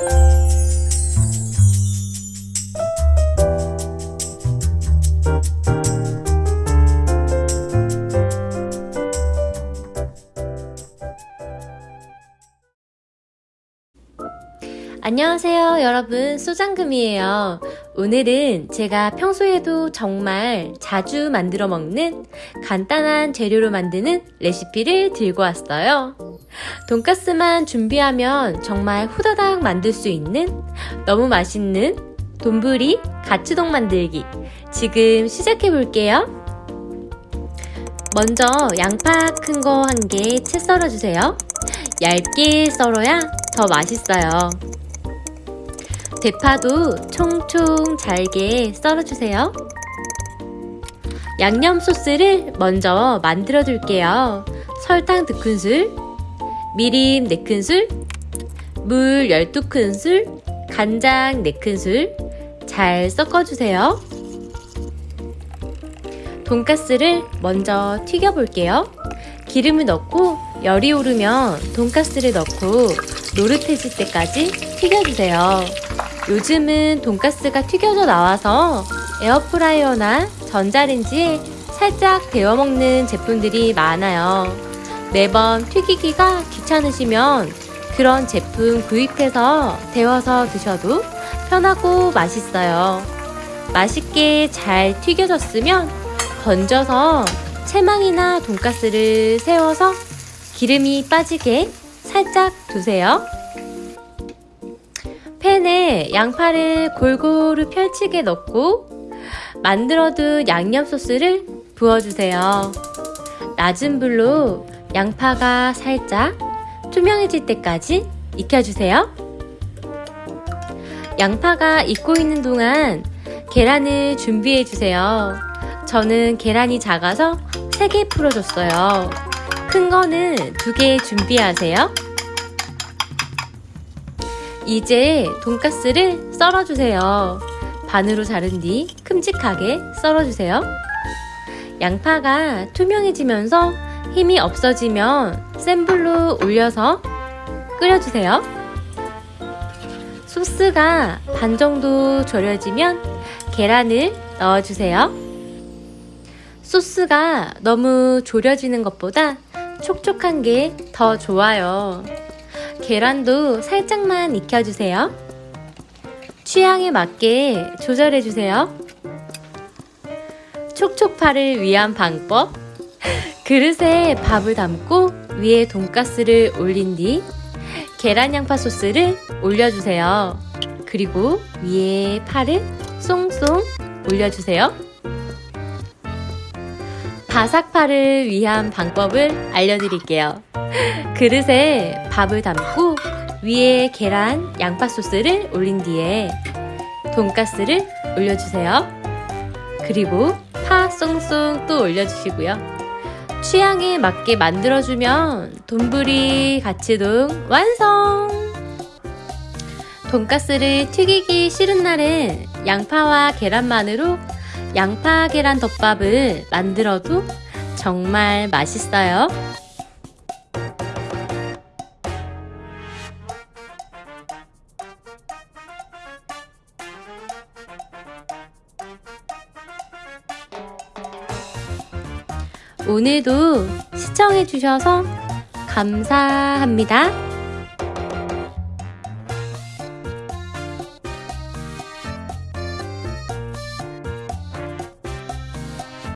Música 안녕하세요 여러분. 소장금이에요. 오늘은 제가 평소에도 정말 자주 만들어 먹는 간단한 재료로 만드는 레시피를 들고 왔어요. 돈가스만 준비하면 정말 후다닥 만들 수 있는 너무 맛있는 돈부리 가츠동 만들기. 지금 시작해 볼게요. 먼저 양파 큰 거 한 개 채 썰어 주세요. 얇게 썰어야 더 맛있어요 대파도 총총 잘게 썰어주세요. 양념 소스를 먼저 만들어 줄게요. 설탕 2큰술, 미림 4큰술, 물 12큰술, 간장 4큰술 잘 섞어주세요. 돈가스를 먼저 튀겨 볼게요. 기름을 넣고 열이 오르면 돈가스를 넣고 노릇해질 때까지 튀겨주세요. 요즘은 돈가스가 튀겨져 나와서 에어프라이어나 전자레인지에 살짝 데워 먹는 제품들이 많아요. 매번 튀기기가 귀찮으시면 그런 제품 구입해서 데워서 드셔도 편하고 맛있어요. 맛있게 잘 튀겨졌으면 건져서 채망이나 돈가스를 세워서 기름이 빠지게 살짝 두세요. 팬에 양파를 골고루 펼치게 넣고 만들어둔 양념 소스를 부어주세요. 낮은 불로 양파가 살짝 투명해질 때까지 익혀주세요. 양파가 익고 있는 동안 계란을 준비해주세요. 저는 계란이 작아서 3개 풀어줬어요. 큰 거는 2개 준비하세요. 이제 돈가스를 썰어주세요. 반으로 자른 뒤 큼직하게 썰어주세요. 양파가 투명해지면서 힘이 없어지면 센 불로 올려서 끓여주세요. 소스가 반 정도 졸여지면 계란을 넣어주세요. 소스가 너무 졸여지는 것보다 촉촉한 게 더 좋아요. 계란도 살짝만 익혀주세요. 취향에 맞게 조절해주세요. 촉촉파를 위한 방법 그릇에 밥을 담고 위에 돈가스를 올린 뒤 계란 양파 소스를 올려주세요. 그리고 위에 파를 쏭쏭 올려주세요. 바삭파를 위한 방법을 알려드릴게요. 그릇에 밥을 담고 위에 계란, 양파 소스를 올린 뒤에 돈가스를 올려주세요. 그리고 파 쏭쏭 또 올려주시고요. 취향에 맞게 만들어주면 돈부리 가츠동 완성! 돈가스를 튀기기 싫은 날은 양파와 계란만으로 양파 계란 덮밥을 만들어도 정말 맛있어요. 오늘도 시청해주셔서 감사합니다.